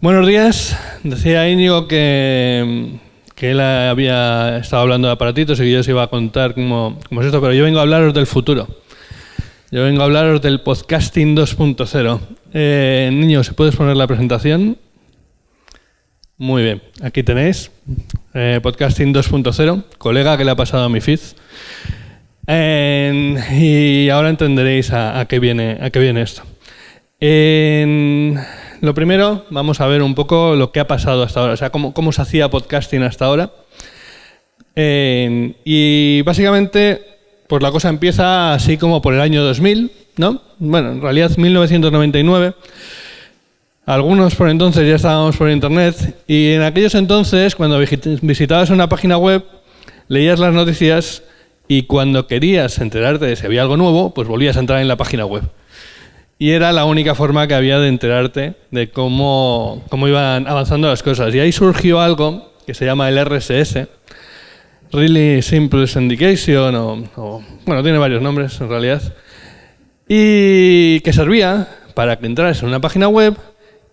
Buenos días. Decía Íñigo que, que él había estado hablando de aparatitos y que yo os iba a contar cómo, cómo es esto, pero yo vengo a hablaros del futuro. Yo vengo a hablaros del podcasting 2.0. Eh, niños, ¿puedes poner la presentación? Muy bien, aquí tenéis eh, podcasting 2.0, colega que le ha pasado a mi feed. Y ahora entenderéis a, qué viene, a qué viene esto. Lo primero, vamos a ver un poco lo que ha pasado hasta ahora, o sea, cómo, cómo se hacía podcasting hasta ahora. En- y básicamente, pues la cosa empieza así como por el año 2000, ¿no? Bueno, en realidad 1999. Algunos por entonces ya estábamos por internet y en aquellos entonces, cuando visi- visitabas una página web, leías las noticias y cuando querías enterarte de si había algo nuevo, pues volvías a entrar en la página web. Y era la única forma que había de enterarte de cómo, cómo iban avanzando las cosas. Y ahí surgió algo que se llama el RSS, Really Simple Syndication, o, bueno, tiene varios nombres en realidad, y que servía para que entraras en una página web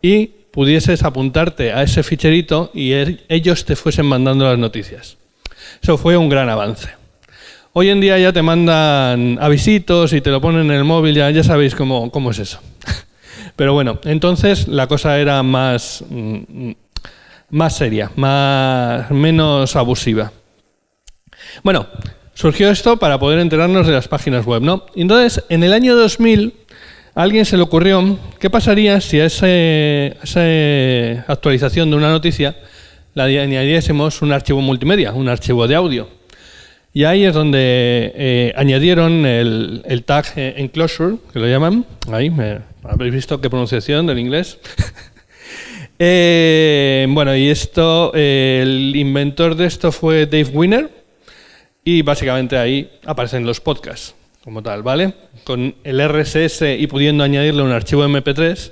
y pudieses apuntarte a ese ficherito y er- ellos te fuesen mandando las noticias. Eso fue un gran avance. Hoy en día ya te mandan avisitos y te lo ponen en el móvil, ya, ya sabéis cómo, cómo es eso. Pero bueno, entonces la cosa era más, mm, más seria, más, menos abusiva. Bueno, surgió esto para poder enterarnos de las páginas web, ¿no? Entonces, en el año 2000, a alguien se le ocurrió qué pasaría si a ese- esa actualización de una noticia le añadiésemos un archivo multimedia, un archivo de audio. Y ahí es donde eh, añadieron el, tag enclosure, que lo llaman. Ahí, me- habéis visto qué pronunciación del inglés. Eh, bueno, y esto, el inventor de esto fue Dave Winner. Y básicamente ahí aparecen los podcasts como tal, ¿vale? Con el RSS y pudiendo añadirle un archivo MP3,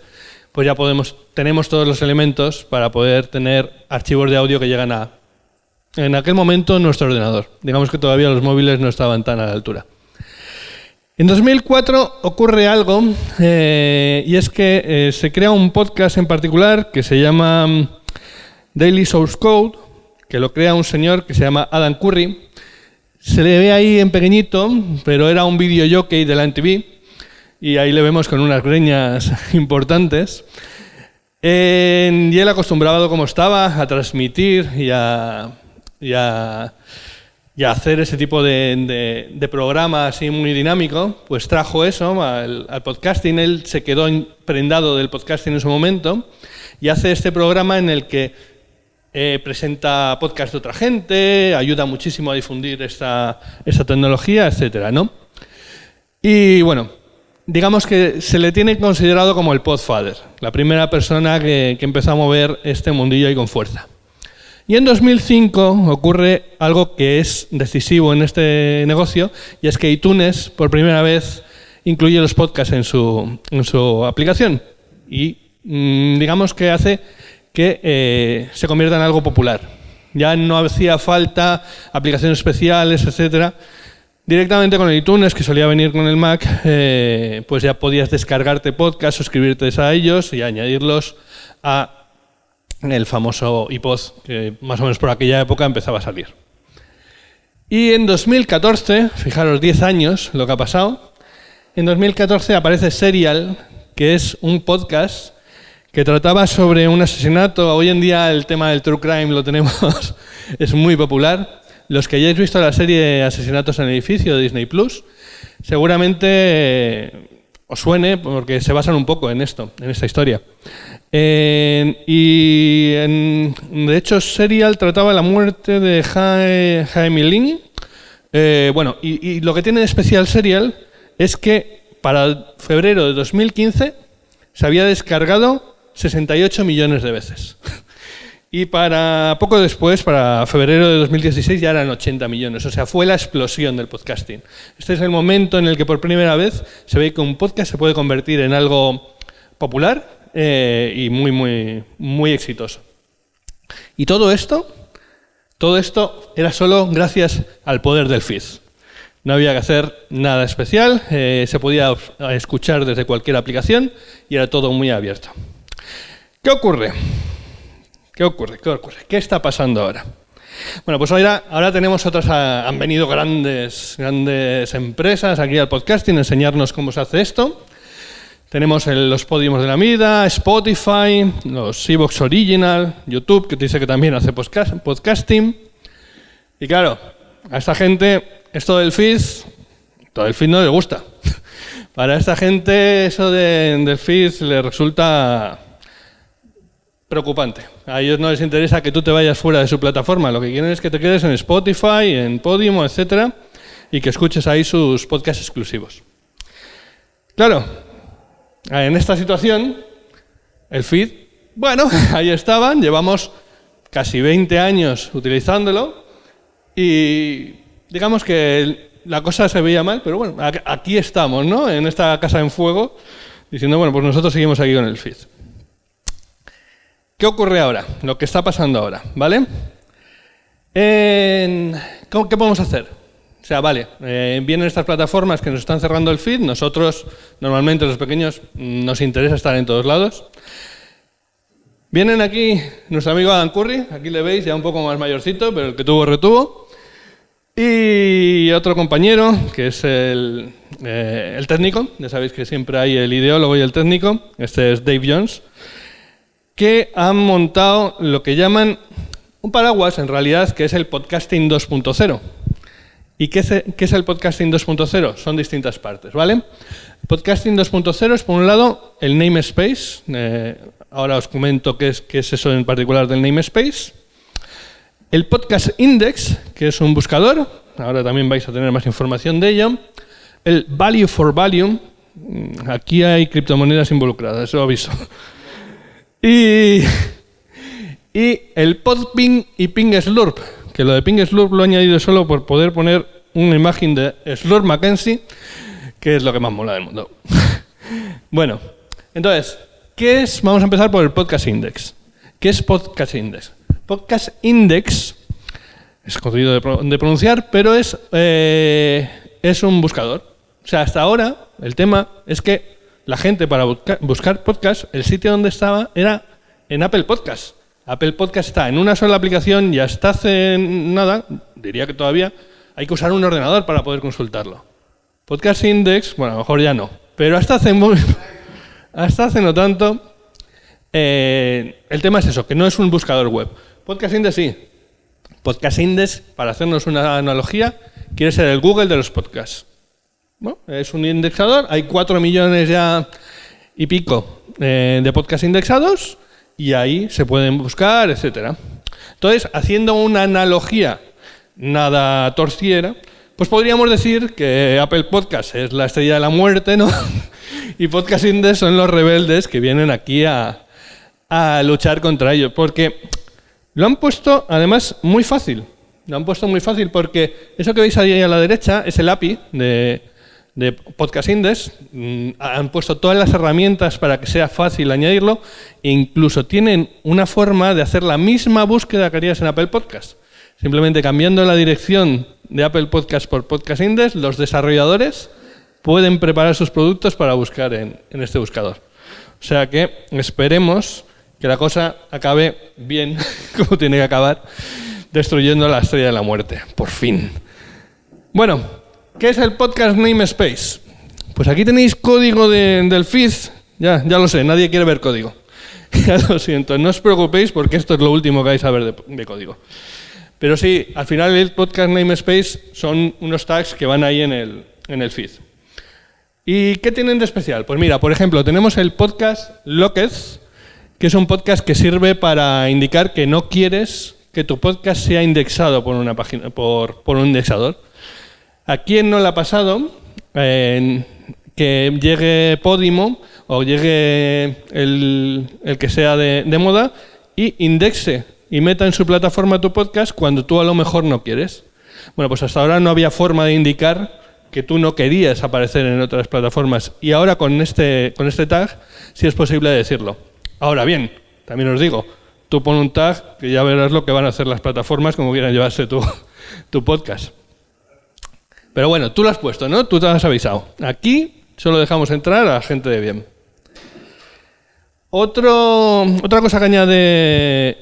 pues ya podemos, tenemos todos los elementos para poder tener archivos de audio que llegan a, en aquel momento, nuestro ordenador. Digamos que todavía los móviles no estaban tan a la altura. En 2004 ocurre algo, eh, y es que eh, se crea un podcast en particular que se llama mm, Daily Source Code, que lo crea un señor que se llama Adam Curry. Se le ve ahí en pequeñito, pero era un video jockey de la MTV, y ahí le vemos con unas greñas importantes. Y él acostumbrado como estaba a transmitir y a, y a- hacer ese tipo de, programa así muy dinámico, pues trajo eso al, podcasting. Él se quedó prendado del podcasting en su momento y hace este programa en el que eh, presenta podcast de otra gente, ayuda muchísimo a difundir esta, tecnología, etcétera, ¿no? Y bueno, digamos que se le tiene considerado como el podfather, la primera persona que, que empezó a mover este mundillo ahí con fuerza. Y en 2005 ocurre algo que es decisivo en este negocio, y es que iTunes por primera vez incluye los podcasts en su, en su aplicación. Y mm, digamos que hace que eh, se convierta en algo popular. Ya no hacía falta aplicaciones especiales, etcétera. Directamente con iTunes, que solía venir con el Mac, eh, pues ya podías descargarte podcasts, suscribirte a ellos y añadirlos a el famoso iPod, que más o menos por aquella época empezaba a salir. Y en 2014, fijaros 10 años lo que ha pasado, en 2014 aparece Serial, que es un podcast que trataba sobre un asesinato. Hoy en día el tema del true crime lo tenemos, es muy popular. Los que hayáis visto la serie Asesinatos en el edificio de Disney Plus, seguramente os suene porque se basan un poco en esto, en esta historia. Y de hecho, Serial trataba la muerte de Jaime Lin. Eh, bueno, y lo que tiene de especial Serial es que para febrero de 2015 se había descargado 68 millones de veces. Y para poco después, para febrero de 2016, ya eran 80 millones. O sea, fue la explosión del podcasting. Este es el momento en el que por primera vez se ve que un podcast se puede convertir en algo popular eh, y muy, muy, muy exitoso. Y todo esto, todo esto era solo gracias al poder del feed. No había que hacer nada especial, eh, se podía escuchar desde cualquier aplicación y era todo muy abierto. ¿Qué ocurre? ¿Qué ocurre? ¿Qué ocurre? ¿Qué está pasando ahora? Bueno, pues ahora, ahora tenemos otras, ah, han venido grandes, grandes empresas aquí al podcasting a enseñarnos cómo se hace esto. Tenemos los podiums de la vida, Spotify, los Evox Original, YouTube, que dice que también hace podcasting. Y claro, a esta gente esto del feed, todo el feed no le gusta. Para esta gente eso del feed le resulta preocupante. A ellos no les interesa que tú te vayas fuera de su plataforma. Lo que quieren es que te quedes en Spotify, en Podium, etcétera, y que escuches ahí sus podcasts exclusivos. Claro, en esta situación, el feed, bueno, ahí estaban, llevamos casi 20 años utilizándolo y digamos que la cosa se veía mal, pero bueno, aquí estamos, ¿no? En esta casa en fuego, diciendo, bueno, pues nosotros seguimos aquí con el feed. ¿Qué ocurre ahora? Lo que está pasando ahora, ¿vale? ¿Qué podemos hacer? O sea, vale, eh, vienen estas plataformas que nos están cerrando el feed, nosotros, normalmente los pequeños, mm, nos interesa estar en todos lados. Vienen aquí nuestro amigo Adam Curry, aquí le veis, ya un poco más mayorcito, pero el que tuvo retuvo. Y otro compañero, que es el, eh, el, técnico, ya sabéis que siempre hay el ideólogo y el técnico, este es Dave Jones, que han montado lo que llaman un paraguas, en realidad, que es el podcasting 2.0. ¿Y qué es, el podcasting 2.0? Son distintas partes, ¿vale? Podcasting 2.0 es, por un lado, el namespace. Eh, ahora os comento qué es, qué es eso en particular del namespace. El Podcast Index, que es un buscador, ahora también vais a tener más información de ello. El Value for Value, mm, aquí hay criptomonedas involucradas, eso aviso. Y, y el Podping y Ping Slurp, que lo de Ping Slurp lo he añadido solo por poder poner una imagen de Slurp Mackenzie, que es lo que más mola del mundo. bueno, entonces, ¿qué es? Vamos a empezar por el Podcast Index. ¿Qué es Podcast Index? Podcast Index, es jodido de, pronunciar, pero es, eh, es un buscador. O sea, hasta ahora el tema es que la gente para buscar podcast, el sitio donde estaba era en Apple Podcast. Apple Podcast está en una sola aplicación y hasta hace nada, diría que todavía, hay que usar un ordenador para poder consultarlo. Podcast Index, bueno, a lo mejor ya no, pero hasta hace, hasta hace no tanto, eh, el tema es eso, que no es un buscador web. Podcast Index sí. Podcast Index, para hacernos una analogía, quiere ser el Google de los podcasts. Es un indexador, hay cuatro millones ya y pico eh, de podcasts indexados y ahí se pueden buscar, etcétera. Entonces, haciendo una analogía nada torciera, pues podríamos decir que Apple Podcast es la estrella de la muerte, ¿no? y Podcast Index son los rebeldes que vienen aquí a, a luchar contra ellos. Porque lo han puesto, además, muy fácil. Lo han puesto muy fácil porque eso que veis ahí a la derecha es el API de, Podcast Index. Mm, han puesto todas las herramientas para que sea fácil añadirlo e incluso tienen una forma de hacer la misma búsqueda que harías en Apple Podcast. Simplemente cambiando la dirección de Apple Podcast por Podcast Index, los desarrolladores pueden preparar sus productos para buscar en, en este buscador. O sea que esperemos que la cosa acabe bien, como tiene que acabar, destruyendo la estrella de la muerte, por fin. Bueno, ¿qué es el podcast namespace? Pues aquí tenéis código del feed, ya, ya lo sé, nadie quiere ver código. ya lo siento, no os preocupéis porque esto es lo último que vais a ver de, código. Pero sí, al final el podcast namespace son unos tags que van ahí en el, en el feed. ¿Y qué tienen de especial? Pues mira, por ejemplo, tenemos el podcast Locked, que es un podcast que sirve para indicar que no quieres que tu podcast sea indexado por una página, por, un indexador. ¿A quién no le ha pasado que llegue Podimo o llegue el, que sea de, de, moda y indexe y meta en su plataforma tu podcast cuando tú a lo mejor no quieres? Bueno, pues hasta ahora no había forma de indicar que tú no querías aparecer en otras plataformas y ahora con este, con este tag sí es posible decirlo. Ahora bien, también os digo, tú pon un tag que ya verás lo que van a hacer las plataformas como quieran llevarse tu, tu podcast. Pero bueno, tú lo has puesto, ¿no? Tú te has avisado. Aquí solo dejamos entrar a gente de bien. Otro, otra cosa que añade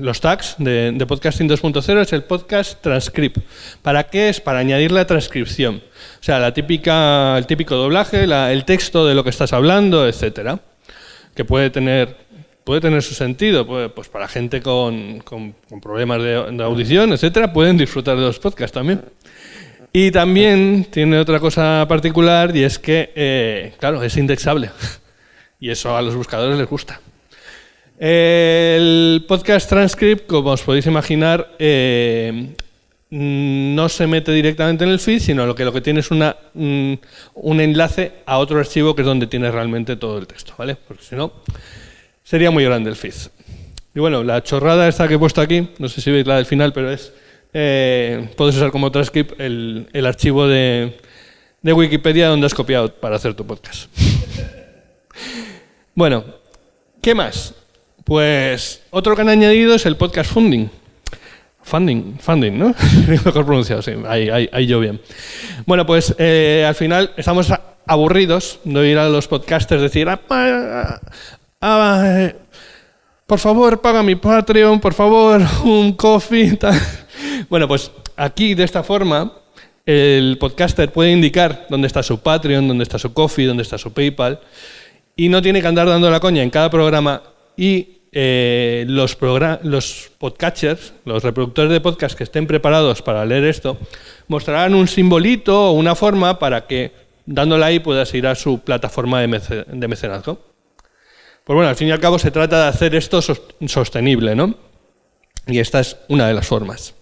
los tags de, Podcasting 2.0 es el podcast transcript. ¿Para qué es? Para añadir la transcripción. O sea, el típico doblaje, la, el texto de lo que estás hablando, etcétera. Que puede tener, puede tener su sentido. Puede, pues para gente con, con, con problemas de, audición, etcétera, pueden disfrutar de los podcasts también. Y también tiene otra cosa particular y es que, eh, claro, es indexable. Y eso a los buscadores les gusta. El podcast transcript, como os podéis imaginar, eh, no se mete directamente en el feed, sino lo que lo que tiene es una, un, un enlace a otro archivo que es donde tiene realmente todo el texto, ¿vale? Porque si no, sería muy grande el feed. Y bueno, la chorrada esta que he puesto aquí, no sé si veis la del final, pero es, eh, puedes usar como transcript el, el archivo de, de Wikipedia donde has copiado para hacer tu podcast. bueno, ¿qué más? Pues otro que han añadido es el podcast funding. Funding, funding, ¿no? Mejor pronunciado, sí, ahí, ahí, yo bien. Bueno, pues eh, al final estamos aburridos de oír a los podcasters decir, ah, por favor, paga mi Patreon, por favor, un coffee. Bueno, pues aquí de esta forma el podcaster puede indicar dónde está su Patreon, dónde está su coffee, dónde está su PayPal y no tiene que andar dando la coña en cada programa y eh, los, podcatchers, los reproductores de podcast que estén preparados para leer esto, mostrarán un simbolito o una forma para que dándole ahí puedas ir a su plataforma de, de mecenazgo. Pues bueno, al fin y al cabo se trata de hacer esto sostenible, ¿no? Y esta es una de las formas.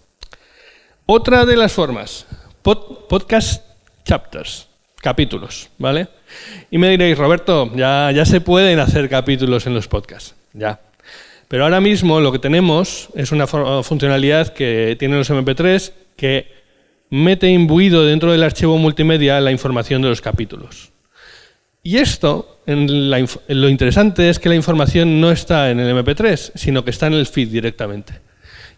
Otra de las formas, pod podcast chapters, capítulos, ¿vale? Y me diréis, Roberto, ya, ya se pueden hacer capítulos en los podcasts, ya. Pero ahora mismo lo que tenemos es una funcionalidad que tienen los MP3 que mete imbuido dentro del archivo multimedia la información de los capítulos. Y esto, en la, lo interesante es que la información no está en el MP3, sino que está en el feed directamente.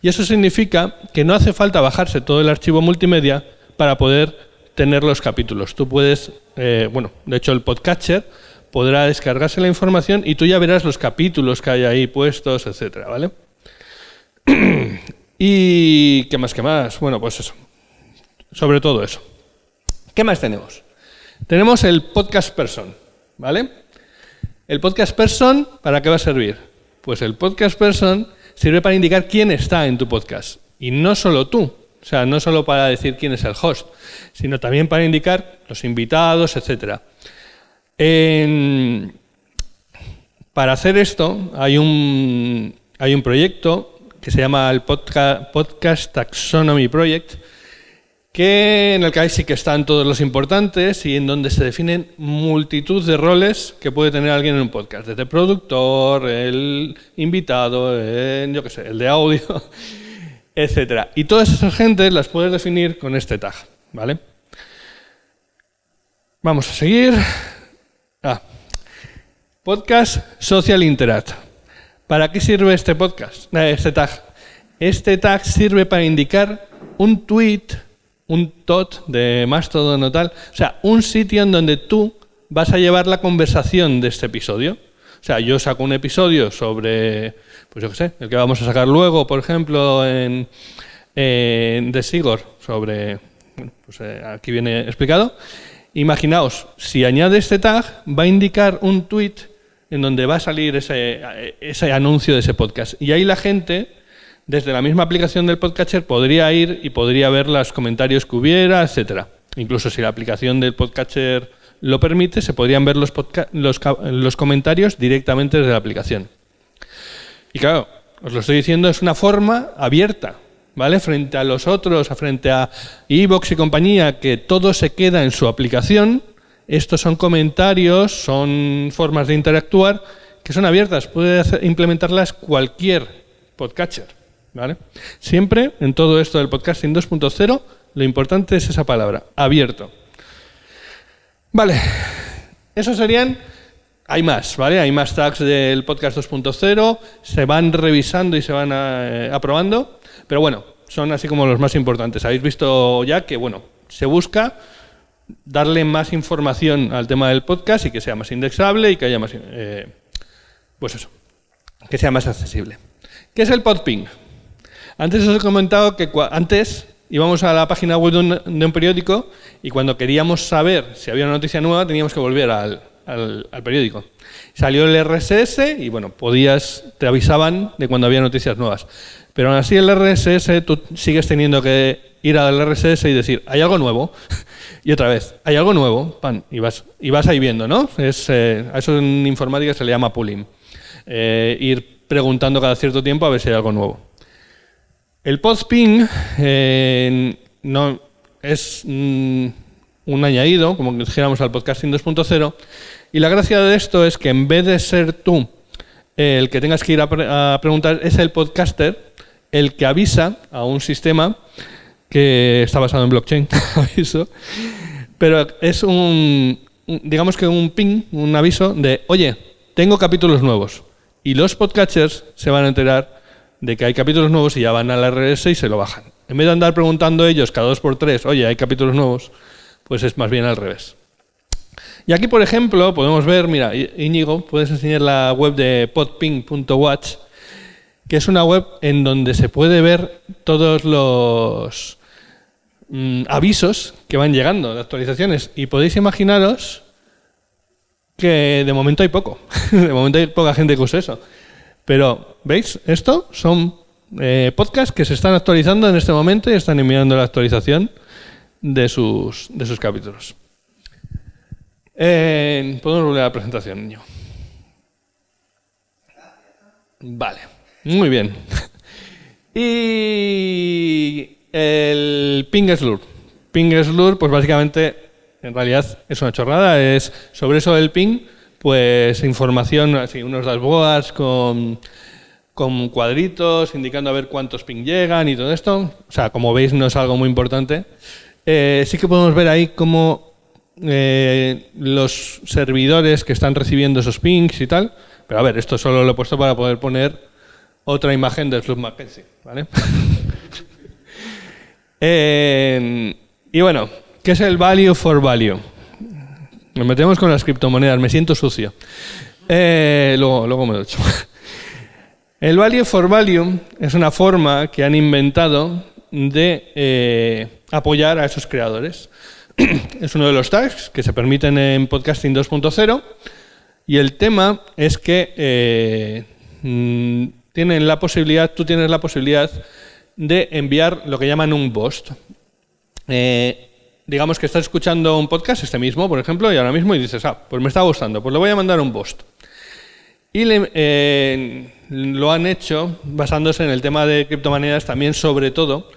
Y eso significa que no hace falta bajarse todo el archivo multimedia para poder tener los capítulos. Tú puedes, eh, bueno, de hecho el podcatcher podrá descargarse la información y tú ya verás los capítulos que hay ahí puestos, etcétera, ¿vale? y qué más, qué más, bueno, pues eso, sobre todo eso. ¿Qué más tenemos? Tenemos el podcast person, ¿vale? El podcast person, ¿para qué va a servir? Pues el podcast person sirve para indicar quién está en tu podcast y no solo tú, o sea, no solo para decir quién es el host, sino también para indicar los invitados, etc. Para hacer esto hay un, hay un proyecto que se llama el Podcast Taxonomy Project, que en el que ahí sí que están todos los importantes y en donde se definen multitud de roles que puede tener alguien en un podcast, desde productor, el invitado, el, yo qué sé, el de audio, etcétera. Y todas esas gentes las puedes definir con este tag, ¿vale? Vamos a seguir. Ah. Podcast Social Interact. ¿Para qué sirve este podcast? Eh, este tag. Este tag sirve para indicar un tweet, un tot de Mastodon o tal, o sea, un sitio en donde tú vas a llevar la conversación de este episodio. O sea, yo saco un episodio sobre pues yo qué sé, el que vamos a sacar luego, por ejemplo, en, en de Sigor, sobre, bueno, pues eh, aquí viene explicado. Imaginaos, si añade este tag, va a indicar un tweet en donde va a salir ese, ese anuncio de ese podcast. Y ahí la gente, desde la misma aplicación del podcatcher, podría ir y podría ver los comentarios que hubiera, etcétera. Incluso si la aplicación del podcatcher lo permite, se podrían ver los, los, comentarios directamente desde la aplicación. Y claro, os lo estoy diciendo, es una forma abierta, ¿vale? Frente a los otros, frente a Evox y compañía, que todo se queda en su aplicación, estos son comentarios, son formas de interactuar que son abiertas, puede implementarlas cualquier podcatcher, ¿vale? Siempre en todo esto del podcasting 2.0, lo importante es esa palabra, abierto. Vale, esos serían hay más, ¿vale? Hay más tags del podcast 2.0, se van revisando y se van eh, aprobando, pero bueno, son así como los más importantes. Habéis visto ya que, bueno, se busca darle más información al tema del podcast y que sea más indexable y que haya más, eh, pues eso, que sea más accesible. ¿Qué es el podping? Antes os he comentado que antes íbamos a la página web de un, periódico y cuando queríamos saber si había una noticia nueva teníamos que volver al, periódico. Salió el RSS y bueno, podías, te avisaban de cuando había noticias nuevas. Pero aún así el RSS tú sigues teniendo que ir al RSS y decir, hay algo nuevo. y otra vez, hay algo nuevo, pan, y vas, y vas ahí viendo, ¿no? Es, eh, a eso en informática se le llama pooling. Eh, ir preguntando cada cierto tiempo a ver si hay algo nuevo. El postping eh, no, es mm, un añadido, como dijéramos al podcasting 2.0, y la gracia de esto es que en vez de ser tú el que tengas que ir a, preguntar, es el podcaster el que avisa a un sistema que está basado en blockchain, aviso, pero es un, digamos que un ping, un aviso de, oye, tengo capítulos nuevos. Y los podcatchers se van a enterar de que hay capítulos nuevos y ya van al RS y se lo bajan. En vez de andar preguntando ellos cada dos por tres, oye, hay capítulos nuevos, pues es más bien al revés. Y aquí, por ejemplo, podemos ver, mira, Íñigo, puedes enseñar la web de podping.watch, que es una web en donde se puede ver todos los mm, avisos que van llegando de actualizaciones. Y podéis imaginaros que de momento hay poco. de momento hay poca gente que use eso. Pero, ¿veis? Esto son eh, podcasts que se están actualizando en este momento y están enviando la actualización de sus, de sus capítulos. Podemos volver a la presentación, niño. Vale, muy bien. y el Ping Slur. Ping Slur, pues básicamente, en realidad es una chorrada, es sobre eso del ping pues información, así, unos dashboards con, con cuadritos indicando a ver cuántos ping llegan y todo esto. O sea, como veis no es algo muy importante. Eh, sí que podemos ver ahí cómo eh, los servidores que están recibiendo esos pings y tal. Pero a ver, esto solo lo he puesto para poder poner otra imagen del Flux Mackenzie. ¿vale? Eh, y bueno, ¿qué es el value for value? Nos metemos con las criptomonedas, me siento sucio. Eh, luego, luego me lo echo. El value for value es una forma que han inventado de eh, apoyar a esos creadores. es uno de los tags que se permiten en Podcasting 2.0 y el tema es que eh, mm, tienen la posibilidad, tú tienes la posibilidad de enviar lo que llaman un post digamos que estás escuchando un podcast, este mismo, por ejemplo, y ahora mismo y dices, ah, pues me está gustando, pues le voy a mandar un post. Y eh, lo han hecho basándose en el tema de criptomonedas también, sobre todo,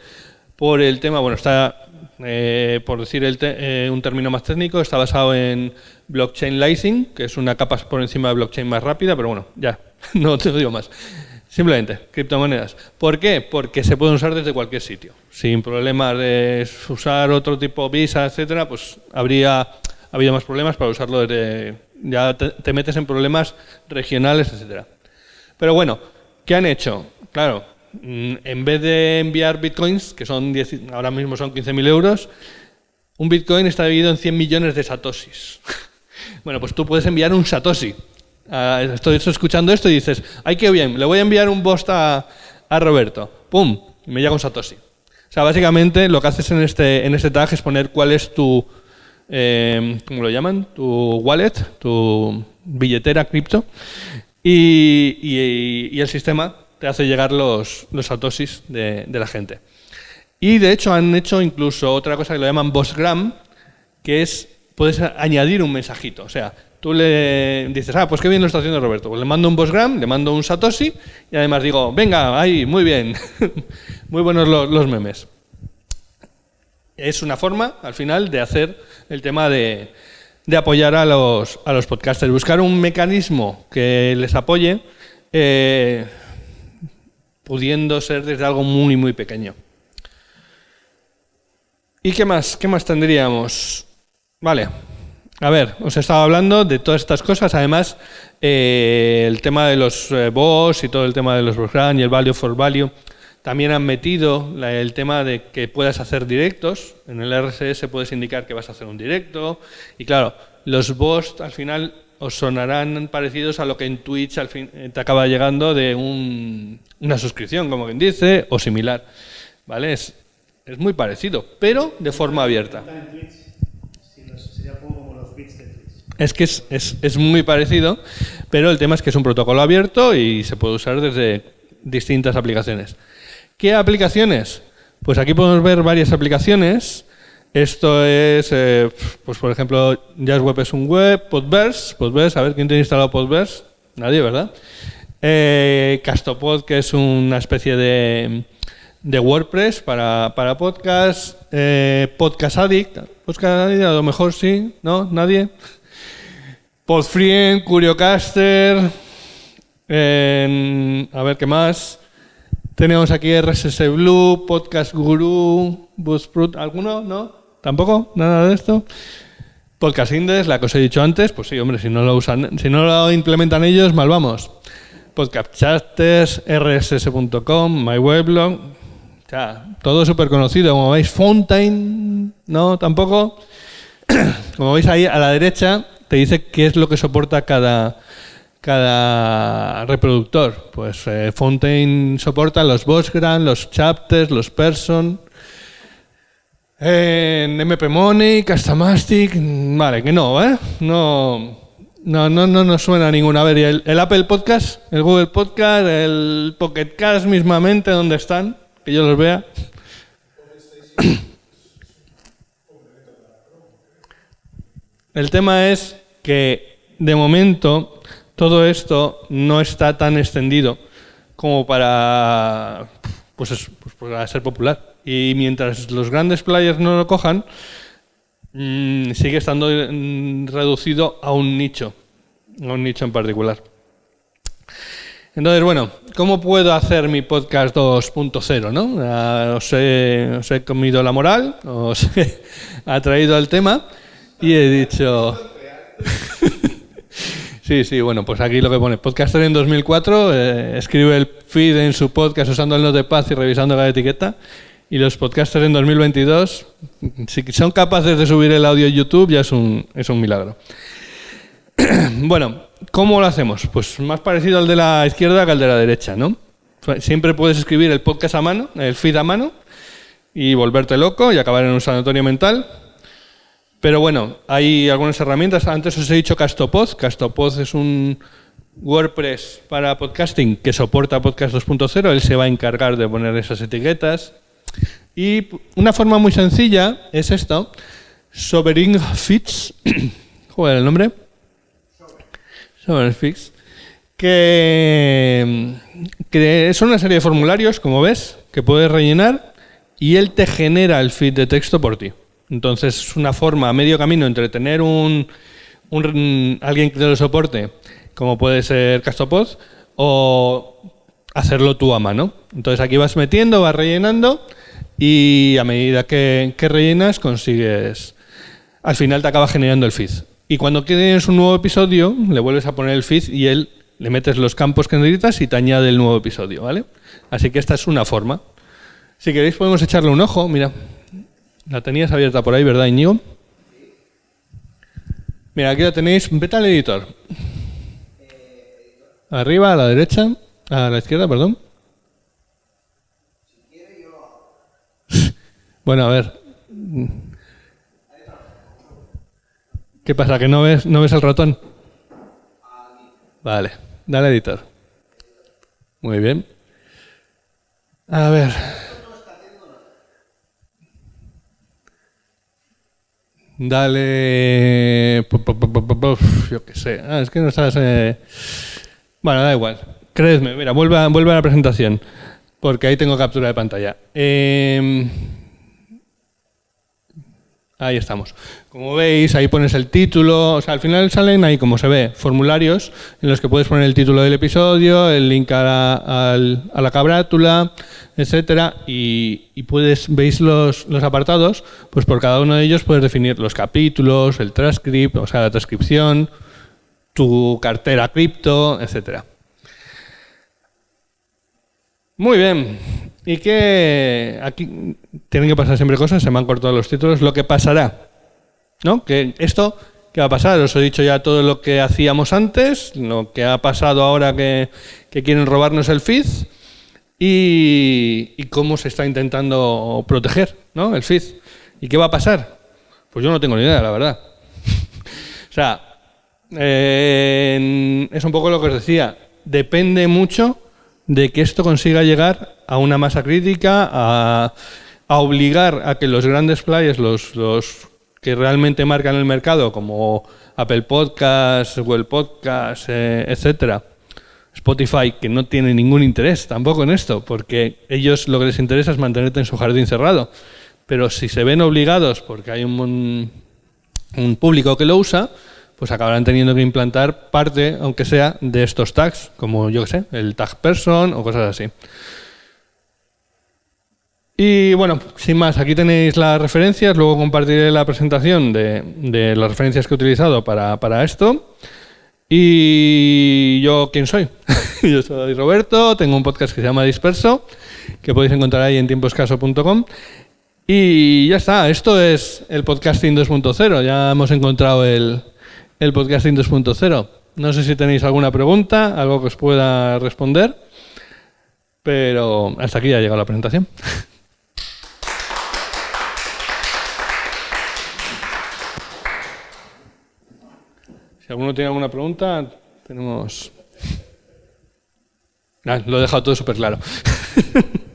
por el tema, bueno, está, eh, por decir eh, un término más técnico, está basado en blockchain lightning, que es una capa por encima de blockchain más rápida, pero bueno, ya, no te lo digo más. Simplemente, criptomonedas. ¿Por qué? Porque se pueden usar desde cualquier sitio. Sin problemas de usar otro tipo Visa, etcétera, pues habría habido más problemas para usarlo desde... Ya te, metes en problemas regionales, etcétera. Pero bueno, ¿qué han hecho? Claro, mm, en vez de enviar bitcoins, que son ahora mismo son 15.000 euros, un bitcoin está dividido en 100 millones de satoshis. bueno, pues tú puedes enviar un satoshi, Ah, estoy, escuchando esto y dices, ay, qué bien, le voy a enviar un post a, Roberto. ¡Pum! Y me llega un Satoshi. O sea, básicamente lo que haces en este, en este tag es poner cuál es tu, eh, ¿cómo lo llaman? Tu wallet, tu billetera cripto. Y, el sistema te hace llegar los, los satoshis de, de, la gente. Y de hecho han hecho incluso otra cosa que lo llaman Bossgram, que es, puedes añadir un mensajito. O sea, Tú le dices, ah, pues qué bien lo está haciendo Roberto. Pues le mando un Bossgram, le mando un Satoshi y además digo, venga, ahí, muy bien. muy buenos los, memes. Es una forma, al final, de hacer el tema de, apoyar a los, a los podcasters. Buscar un mecanismo que les apoye, eh, pudiendo ser desde algo muy, muy pequeño. ¿Y qué más? ¿Qué más tendríamos? Vale, a ver, os he estado hablando de todas estas cosas. Además, eh, el tema de los eh, boss y todo el tema de los boss y el value for value. También han metido el tema de que puedas hacer directos. En el RSS puedes indicar que vas a hacer un directo. Y claro, los boss al final os sonarán parecidos a lo que en Twitch al fin te acaba llegando de una suscripción, como quien dice, o similar. ¿Vale? Es, es muy parecido, pero de forma abierta. Es que es, muy parecido, pero el tema es que es un protocolo abierto y se puede usar desde distintas aplicaciones. ¿Qué aplicaciones? Pues aquí podemos ver varias aplicaciones. Esto es, eh, pues por ejemplo, JazzWeb es un web, Podverse, Podverse, a ver quién tiene instalado Podverse. Nadie, ¿verdad? Eh, Castopod, que es una especie de, de WordPress para, para podcast. Eh, podcast Addict, Podcast Addict, a lo mejor sí, ¿no? ¿Nadie? Podfriend, Curiocaster, a ver qué más. Tenemos aquí RSS Blue, Podcast Guru, Buzzsprout, ¿alguno? ¿No? ¿Tampoco? ¿Nada de esto? Podcast Index, la que os he dicho antes, pues sí, hombre, si no lo usan, si no lo implementan ellos, mal vamos. Podcast Chasters, rss.com, MyWeblog, ya, todo súper conocido. Como veis, Fontaine, ¿no? Tampoco. Como veis ahí a la derecha, te dice qué es lo que soporta cada, cada reproductor. Pues eh, Fontaine soporta los Bosgram, los Chapters, los Person. En MP Money, Castamastic, vale, que no, ¿eh? No, no, no, no nos suena ninguna. A ver, ¿y el, el, Apple Podcast, el Google Podcast, el Pocket Cast mismamente, dónde están? Que yo los vea. El tema es que de momento todo esto no está tan extendido como para, pues, pues para ser popular. Y mientras los grandes players no lo cojan, mmm, sigue estando mm, reducido a un nicho, a un nicho en particular. Entonces, bueno, ¿cómo puedo hacer mi podcast 2.0? ¿no? Uh, os, he, os, he, comido la moral, os he atraído al tema y he dicho... sí, sí, bueno, pues aquí lo que pone, podcaster en 2004, eh, escribe el feed en su podcast usando el note de paz y revisando la etiqueta. Y los podcasters en 2022, si son capaces de subir el audio a YouTube, ya es un, es un milagro. bueno, ¿cómo lo hacemos? Pues más parecido al de la izquierda que al de la derecha, ¿no? Siempre puedes escribir el podcast a mano, el feed a mano, y volverte loco y acabar en un sanatorio mental. Pero bueno, hay algunas herramientas. Antes os he dicho Castopod. Castopod es un WordPress para podcasting que soporta Podcast 2.0. Él se va a encargar de poner esas etiquetas. Y una forma muy sencilla es esto. Sovereign Fits. ¿Cuál era el nombre? Sovereign Fits. Que, que son una serie de formularios, como ves, que puedes rellenar y él te genera el feed de texto por ti. Entonces es una forma, medio camino entre tener un, un alguien que te lo soporte, como puede ser Castopod, o hacerlo tú a mano. Entonces aquí vas metiendo, vas rellenando y a medida que, que, rellenas consigues, al final te acaba generando el feed. Y cuando tienes un nuevo episodio, le vuelves a poner el feed y él le metes los campos que necesitas y te añade el nuevo episodio, ¿vale? Así que esta es una forma. Si queréis podemos echarle un ojo, mira. La tenías abierta por ahí, ¿verdad, Iñigo? Mira, aquí la tenéis. Vete al editor. Arriba, a la derecha. A la izquierda, perdón. Bueno, a ver. ¿Qué pasa? ¿Que no ves, no ves el ratón? Vale, dale editor. Muy bien. A ver. Dale. Yo qué sé. Ah, es que no estás. Eh... Bueno, da igual. Créeme, mira, vuelve a, vuelve a la presentación. Porque ahí tengo captura de pantalla. Eh... Ahí estamos. Como veis, ahí pones el título. O sea, al final salen ahí, como se ve, formularios en los que puedes poner el título del episodio, el link a la, a la cabrátula, etcétera, y, puedes, veis los, los, apartados, pues por cada uno de ellos puedes definir los capítulos, el transcript, o sea, la transcripción, tu cartera cripto, etcétera. Muy bien. ¿Y qué? Aquí tienen que pasar siempre cosas, se me han cortado los títulos. Lo que pasará, ¿no? Que esto, ¿Qué va a pasar? Os he dicho ya todo lo que hacíamos antes, lo que ha pasado ahora que, quieren robarnos el feed y, y, cómo se está intentando proteger ¿no? el feed. ¿Y qué va a pasar? Pues yo no tengo ni idea, la verdad. o sea, eh, es un poco lo que os decía. Depende mucho de que esto consiga llegar a una masa crítica, a, obligar a que los grandes players, los, los, que realmente marcan el mercado, como Apple Podcasts, Google Podcasts, eh, etcétera, Spotify, que no tiene ningún interés tampoco en esto, porque ellos lo que les interesa es mantenerte en su jardín cerrado. Pero si se ven obligados, porque hay un, un público que lo usa, pues acabarán teniendo que implantar parte, aunque sea, de estos tags, como yo que sé, el tag person o cosas así. Y bueno, sin más, aquí tenéis las referencias, luego compartiré la presentación de, las referencias que he utilizado para, para esto. Y yo, ¿quién soy? yo soy Roberto, tengo un podcast que se llama Disperso, que podéis encontrar ahí en tiemposcaso.com. Y ya está, esto es el podcasting 2.0, ya hemos encontrado el, el podcasting 2.0. No sé si tenéis alguna pregunta, algo que os pueda responder, pero hasta aquí ya ha llegado la presentación. si alguno tiene alguna pregunta, tenemos... Ah, lo he dejado todo súper claro.